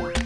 Bye.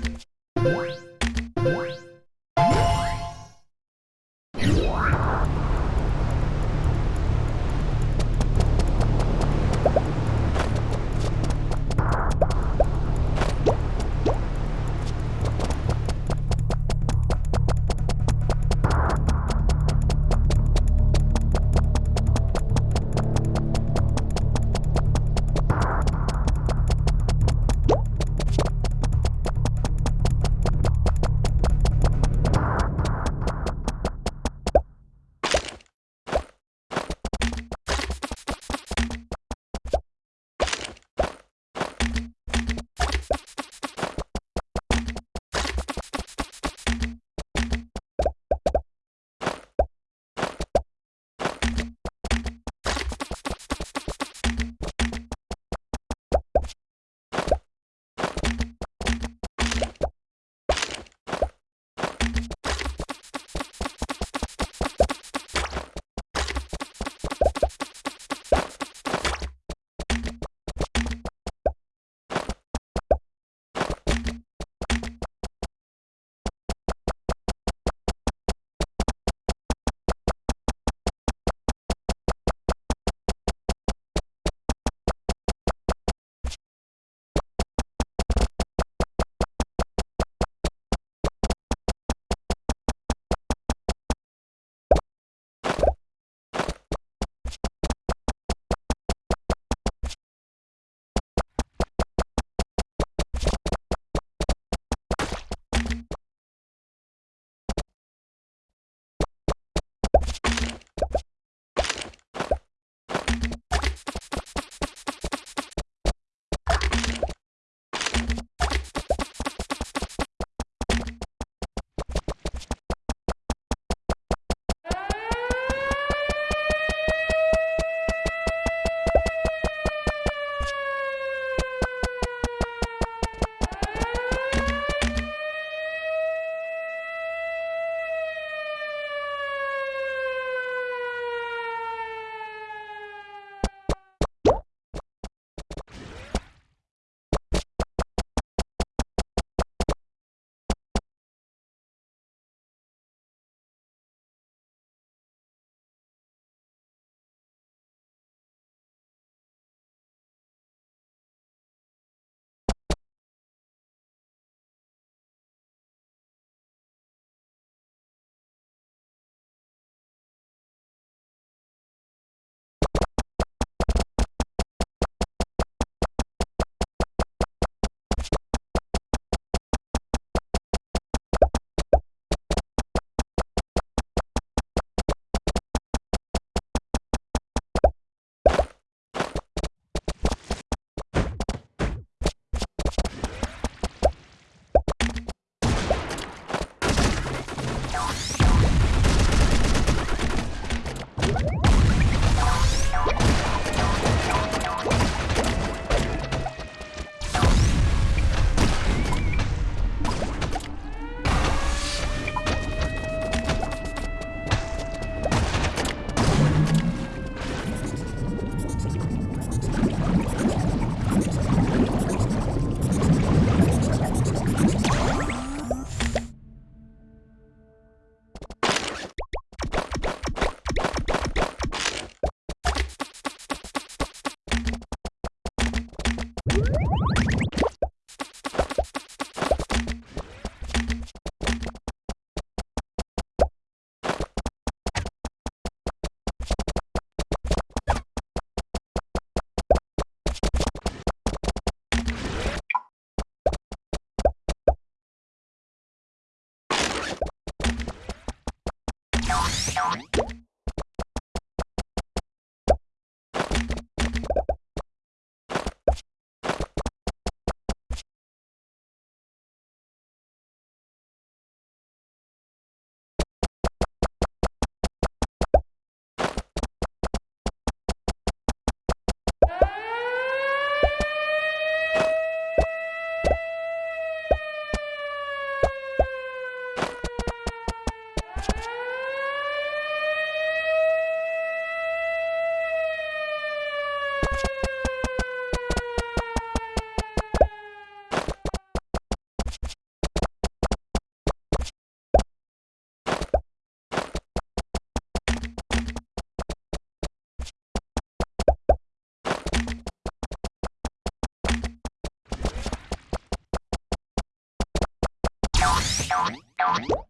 Bye.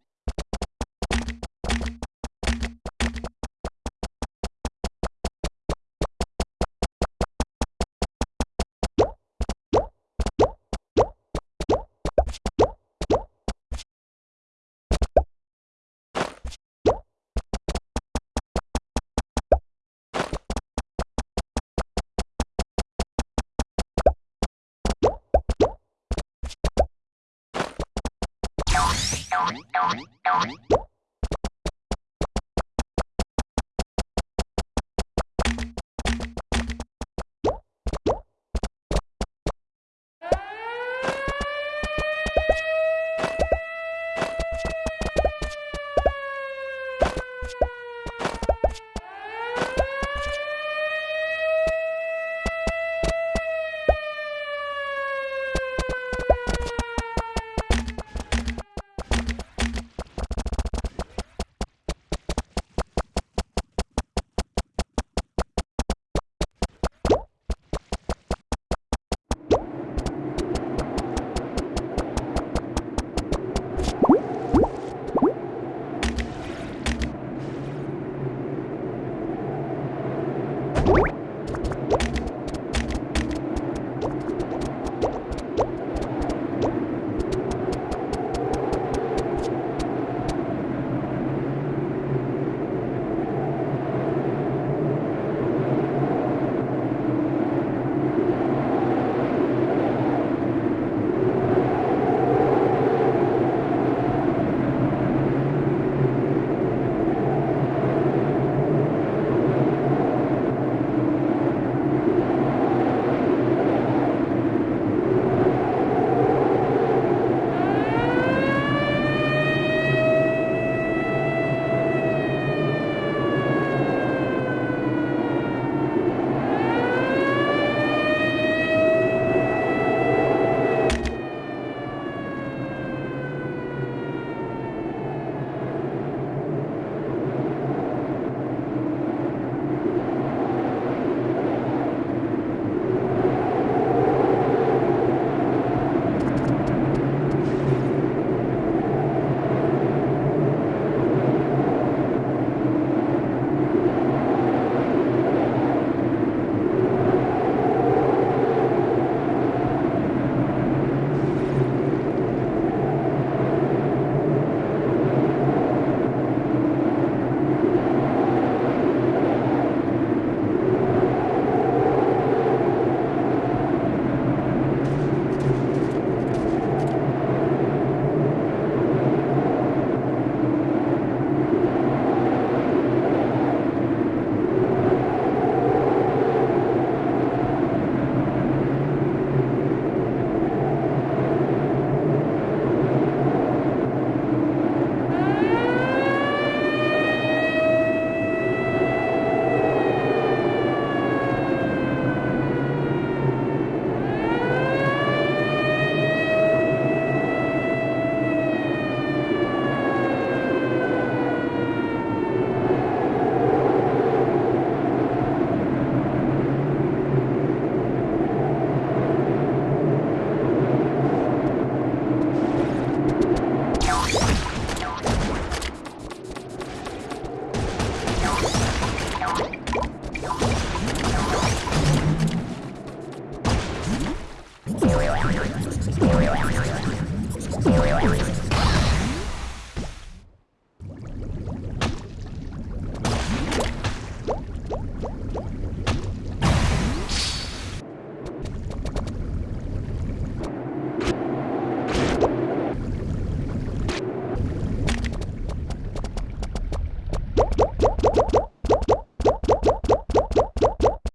Down, down.